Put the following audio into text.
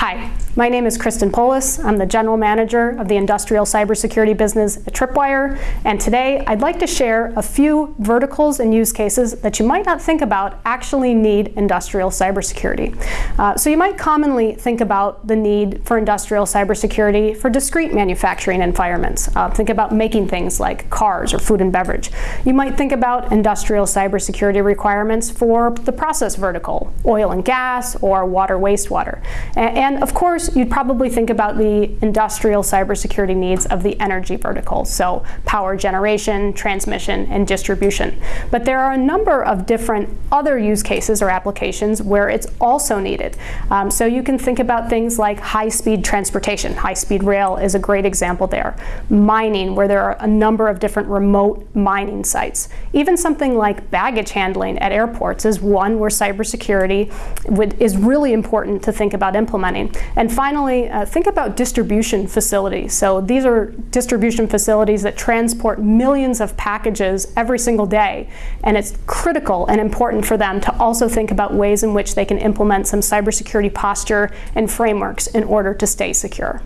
Hi, my name is Kristen Poulos. I'm the General Manager of the Industrial Cybersecurity Business at Tripwire, and today I'd like to share a few verticals and use cases that you might not think about actually need industrial cybersecurity. Uh, so you might commonly think about the need for industrial cybersecurity for discrete manufacturing environments. Uh, think about making things like cars or food and beverage. You might think about industrial cybersecurity requirements for the process vertical, oil and gas or water wastewater. And and of course, you'd probably think about the industrial cybersecurity needs of the energy vertical, so power generation, transmission, and distribution. But there are a number of different other use cases or applications where it's also needed. Um, so you can think about things like high-speed transportation. High-speed rail is a great example there. Mining, where there are a number of different remote mining sites. Even something like baggage handling at airports is one where cybersecurity would, is really important to think about implementing and finally, uh, think about distribution facilities. So these are distribution facilities that transport millions of packages every single day. And it's critical and important for them to also think about ways in which they can implement some cybersecurity posture and frameworks in order to stay secure.